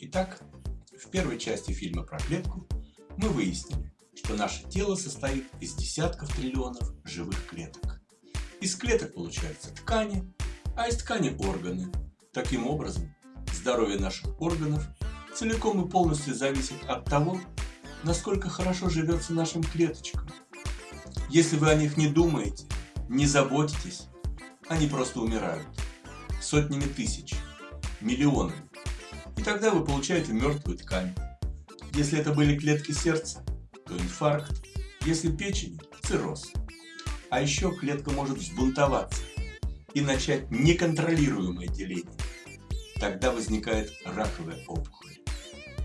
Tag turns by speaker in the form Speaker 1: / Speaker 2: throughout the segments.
Speaker 1: Итак, в первой части фильма про клетку мы выяснили, что наше тело состоит из десятков триллионов живых клеток. Из клеток получаются ткани, а из ткани органы. Таким образом, здоровье наших органов целиком и полностью зависит от того, насколько хорошо живется нашим клеточкам. Если вы о них не думаете, не заботитесь, они просто умирают. Сотнями тысяч, миллионами. И тогда вы получаете мертвую ткань. Если это были клетки сердца, то инфаркт. Если печень – цирроз. А еще клетка может взбунтоваться и начать неконтролируемое деление. Тогда возникает раковая опухоль.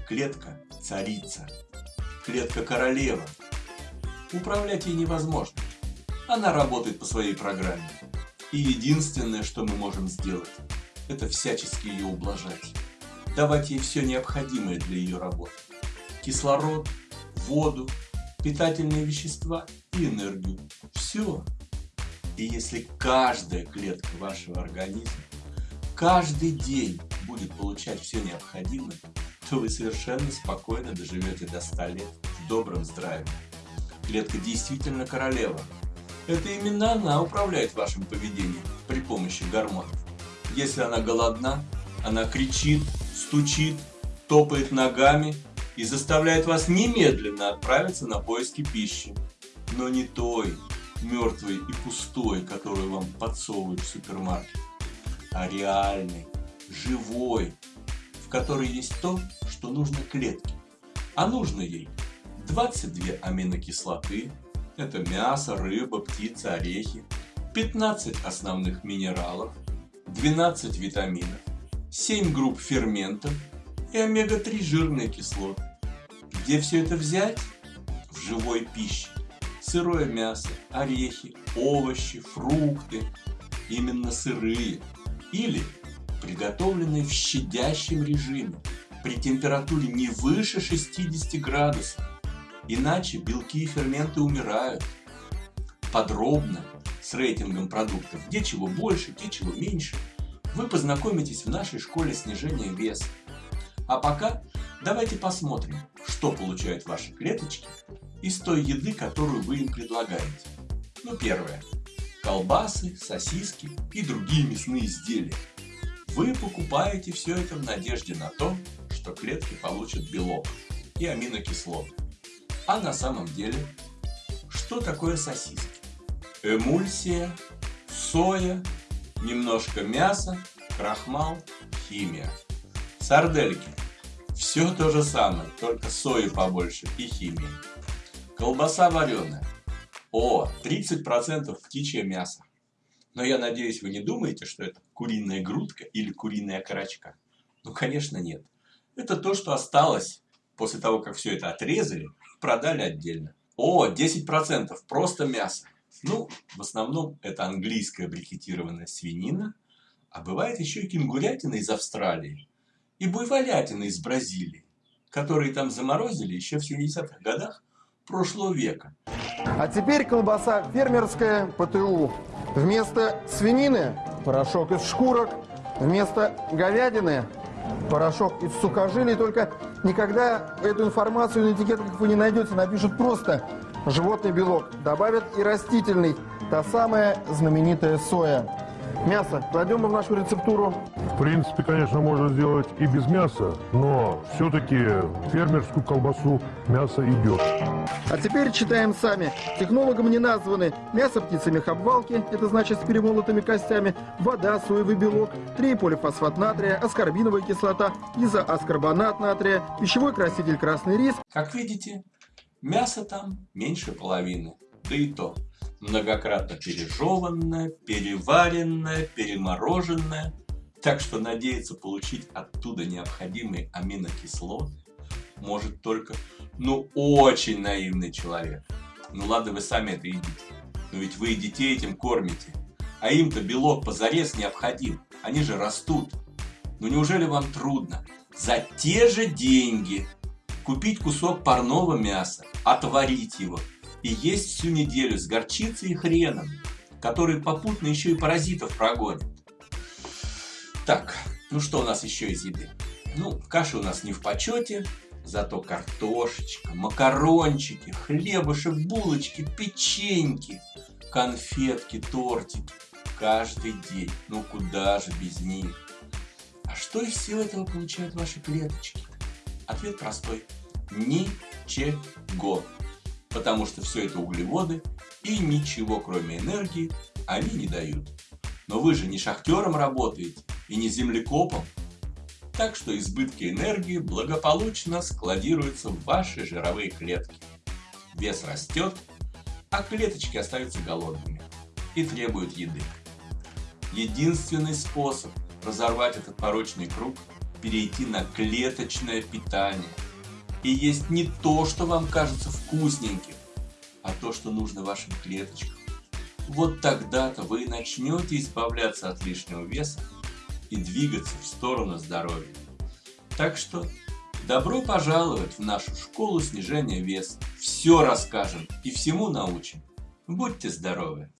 Speaker 1: Клетка – царица. Клетка – королева. Управлять ей невозможно. Она работает по своей программе. И единственное, что мы можем сделать, это всячески ее ублажать. Давать ей все необходимое для ее работы. Кислород, воду, питательные вещества и энергию. Все. И если каждая клетка вашего организма каждый день будет получать все необходимое, то вы совершенно спокойно доживете до 100 лет в добром здравии. Клетка действительно королева. Это именно она управляет вашим поведением при помощи гормонов. Если она голодна, она кричит, стучит, топает ногами и заставляет вас немедленно отправиться на поиски пищи. Но не той, мертвой и пустой, которую вам подсовывают в супермаркете, а реальной, живой, в которой есть то, что нужно клетке. А нужно ей 22 аминокислоты, это мясо, рыба, птица, орехи, 15 основных минералов, 12 витаминов, 7 групп ферментов и омега-3 жирные кислоты. Где все это взять? В живой пище. Сырое мясо, орехи, овощи, фрукты, именно сырые. Или приготовленные в щадящем режиме при температуре не выше 60 градусов. Иначе белки и ферменты умирают. Подробно, с рейтингом продуктов, где чего больше, где чего меньше, вы познакомитесь в нашей школе снижения веса. А пока давайте посмотрим, что получают ваши клеточки из той еды, которую вы им предлагаете. Ну, первое. Колбасы, сосиски и другие мясные изделия. Вы покупаете все это в надежде на то, что клетки получат белок и аминокислоты. А на самом деле, что такое сосиски? Эмульсия, соя, немножко мяса, крахмал, химия. Сардельки все то же самое, только сои побольше и химии. Колбаса вареная. О, 30% птичье мясо. Но я надеюсь, вы не думаете, что это куриная грудка или куриная окорочка. Ну, конечно, нет. Это то, что осталось после того, как все это отрезали, продали отдельно. О, 10% просто мясо. Ну, в основном это английская брикетированная свинина, а бывает еще и кенгурятина из Австралии и буйволятина из Бразилии, которые там заморозили еще в 70-х годах прошлого века.
Speaker 2: А теперь колбаса фермерская ПТУ. Вместо свинины порошок из шкурок, вместо говядины порошок из сухожилий. Только никогда эту информацию на этикетках вы не найдете. Напишут просто животный белок. Добавят и растительный. Та самая знаменитая соя. Мясо кладем мы в нашу рецептуру.
Speaker 3: В принципе, конечно, можно сделать и без мяса, но все-таки фермерскую колбасу мясо идет.
Speaker 2: А теперь читаем сами. Технологам не названы мясо птицы мехобвалки, это значит с перемолотыми костями, вода, соевый белок, триполифосфат натрия, аскорбиновая кислота, изоаскорбонат натрия, пищевой краситель красный рис.
Speaker 1: Как видите, мяса там меньше половины, да и то многократно пережеванное, переваренное, перемороженное. Так что надеяться получить оттуда необходимые аминокислоты может только, ну, очень наивный человек. Ну ладно, вы сами это едите. Но ведь вы и детей этим кормите. А им-то белок позарез необходим. Они же растут. Ну неужели вам трудно за те же деньги купить кусок парного мяса, отварить его, и есть всю неделю с горчицей и хреном, который попутно еще и паразитов прогонит. Так, ну что у нас еще из еды? Ну, каши у нас не в почете, зато картошечка, макарончики, хлебушек, булочки, печеньки, конфетки, тортики. Каждый день. Ну куда же без них? А что из всего этого получают ваши клеточки? Ответ простой. Ничего. Потому что все это углеводы и ничего кроме энергии они не дают. Но вы же не шахтером работаете и не землекопом. Так что избытки энергии благополучно складируются в ваши жировые клетки. Вес растет, а клеточки остаются голодными и требуют еды. Единственный способ разорвать этот порочный круг – перейти на клеточное питание. И есть не то, что вам кажется вкусненьким, а то, что нужно вашим клеточкам. Вот тогда-то вы начнете избавляться от лишнего веса и двигаться в сторону здоровья. Так что добро пожаловать в нашу школу снижения веса. Все расскажем и всему научим. Будьте здоровы!